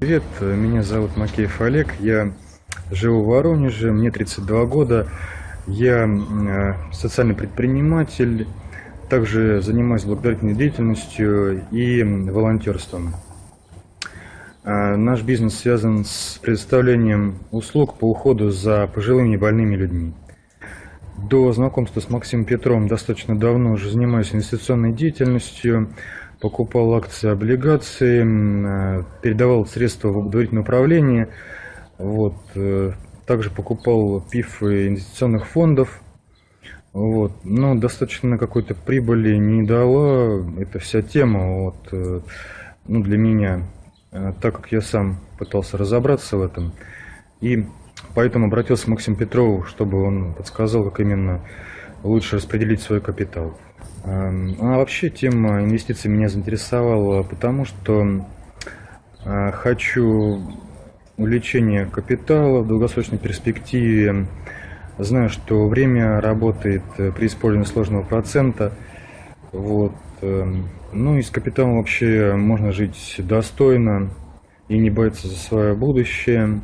Привет, меня зовут Макеев Олег, я живу в Воронеже, мне 32 года, я э, социальный предприниматель, также занимаюсь благотворительной деятельностью и волонтерством. Э, наш бизнес связан с предоставлением услуг по уходу за пожилыми и больными людьми. До знакомства с Максимом Петровым достаточно давно уже занимаюсь инвестиционной деятельностью, покупал акции, облигации, э, передавал средства в доверительное управление, вот, э, также покупал ПИФ инвестиционных фондов, вот, но достаточно какой-то прибыли не дала эта вся тема, вот, э, ну, для меня, так как я сам пытался разобраться в этом, и поэтому обратился к Максиму Петрову, чтобы он подсказал, как именно лучше распределить свой капитал. Эм, а вообще тема инвестиций меня заинтересовала, потому что э, хочу увеличения капитала в долгосрочной перспективе. Знаю, что время работает э, при использовании сложного процента. Вот. Эм, ну и с капиталом вообще можно жить достойно и не бояться за свое будущее.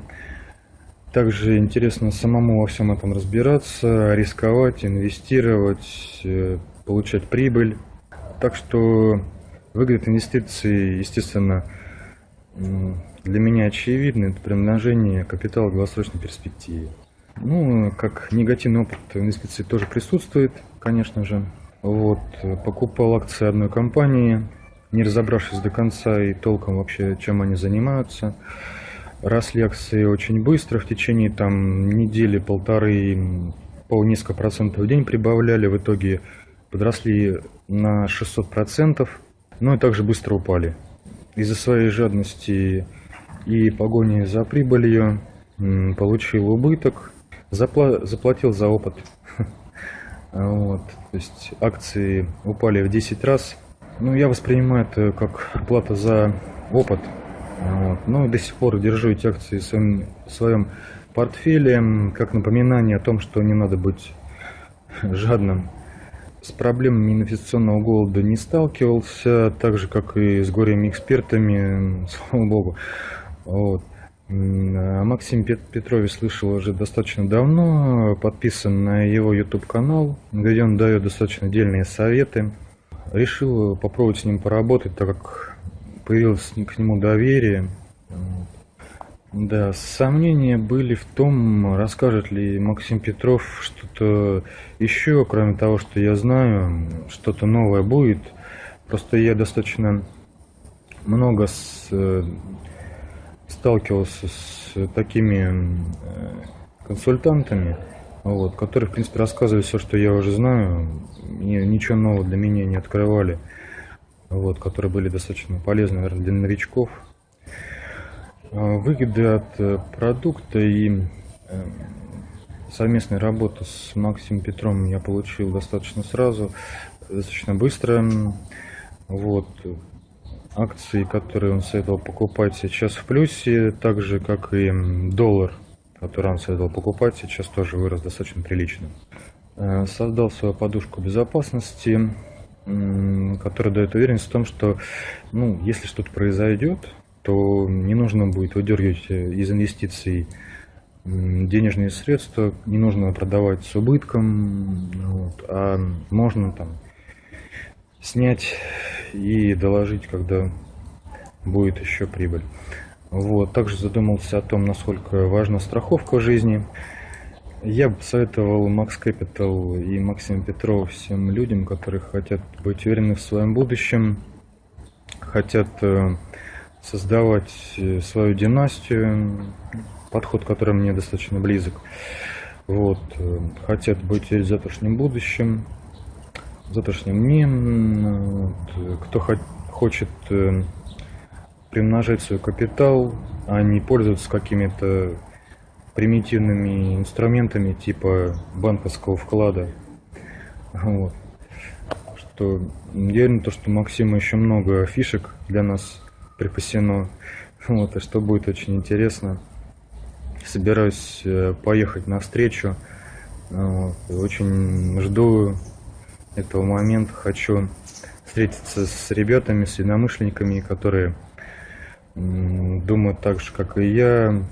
Также интересно самому во всем этом разбираться, рисковать, инвестировать, э, получать прибыль. Так что выгода инвестиций, естественно, для меня очевидно, это примножение капитала в долгосрочной перспективе. Ну, как негативный опыт инвестиций тоже присутствует, конечно же. Вот, покупал акции одной компании, не разобравшись до конца и толком вообще, чем они занимаются. Росли акции очень быстро, в течение там недели, полторы, по несколько процентов в день прибавляли. В итоге подросли на 600%, но и также быстро упали. Из-за своей жадности и погони за прибылью получил убыток, запла заплатил за опыт. Вот, то есть акции упали в 10 раз. Ну, я воспринимаю это как плата за опыт. Вот. Ну, до сих пор держу эти акции в своем, в своем портфеле, как напоминание о том, что не надо быть жадным с проблемами инвестиционного голода не сталкивался, так же, как и с горями экспертами, слава богу. Вот. А Максим Петрович слышал уже достаточно давно, подписан на его YouTube-канал, где он дает достаточно дельные советы. Решил попробовать с ним поработать, так как появилось к нему доверие. Да, сомнения были в том, расскажет ли Максим Петров что-то еще, кроме того, что я знаю, что-то новое будет. Просто я достаточно много с, э, сталкивался с такими э, консультантами, вот, которые, в принципе, рассказывали все, что я уже знаю, и ничего нового для меня не открывали, вот, которые были достаточно полезны, наверное, для новичков. А, выгоды от э, продукта и э, совместной работы с Максимом Петром я получил достаточно сразу, достаточно быстро. Вот. Акции, которые он советовал покупать сейчас в плюсе, так же как и доллар, который он советовал покупать, сейчас тоже вырос достаточно прилично. Э, создал свою подушку безопасности, которая дает уверенность в том, что ну, если что-то произойдет, то не нужно будет выдергивать э, из инвестиций денежные средства, не нужно продавать с убытком, вот, а можно там снять и доложить, когда будет еще прибыль. Вот. Также задумался о том, насколько важна страховка в жизни. Я бы советовал Max Capital и Максим Петров всем людям, которые хотят быть уверены в своем будущем, хотят э, создавать э, свою династию, подход, который мне достаточно близок. Вот, э, хотят быть в завтрашнем будущем, в завтрашнем дне. Вот, кто хо хочет примножать свой капитал, а не пользоваться какими-то примитивными инструментами типа банковского вклада. Вот. Что, я уверен, то, что Максима еще много фишек для нас припасено. Вот, и что будет очень интересно. Собираюсь э, поехать на встречу. Вот, очень жду этого момента. Хочу встретиться с ребятами, с единомышленниками, которые думают так же, как и я,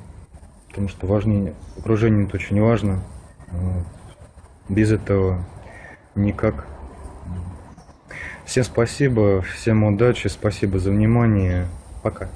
потому что важнее, окружение это очень важно. Без этого никак. Всем спасибо, всем удачи, спасибо за внимание. Пока.